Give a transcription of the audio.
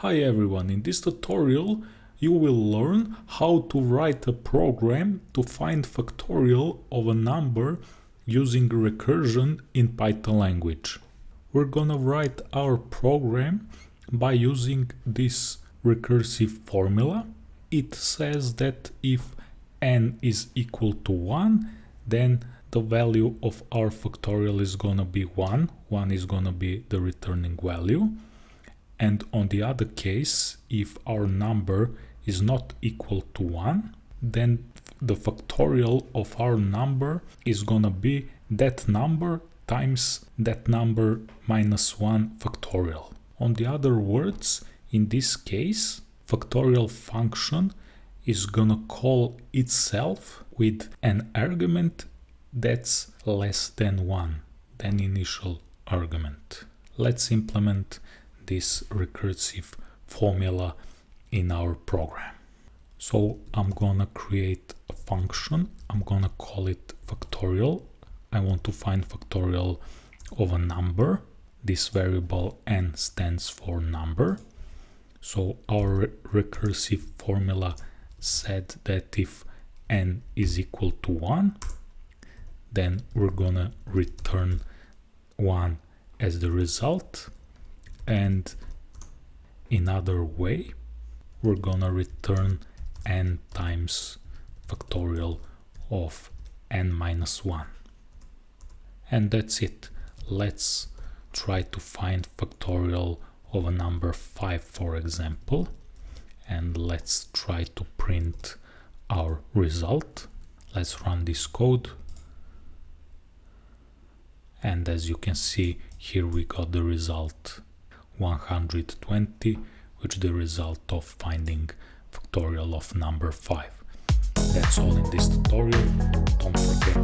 Hi everyone, in this tutorial you will learn how to write a program to find factorial of a number using recursion in Python language. We're gonna write our program by using this recursive formula. It says that if n is equal to 1, then the value of our factorial is gonna be 1. 1 is gonna be the returning value and on the other case if our number is not equal to 1 then the factorial of our number is gonna be that number times that number minus 1 factorial. On the other words, in this case, factorial function is gonna call itself with an argument that's less than 1 than initial argument. Let's implement this recursive formula in our program. So I'm gonna create a function, I'm gonna call it factorial. I want to find factorial of a number. This variable n stands for number. So our recursive formula said that if n is equal to 1, then we're gonna return 1 as the result and in other way we're gonna return n times factorial of n minus 1 and that's it. Let's try to find factorial of a number 5 for example and let's try to print our result. Let's run this code. And as you can see here we got the result 120 which is the result of finding factorial of number 5. That's all in this tutorial. Don't forget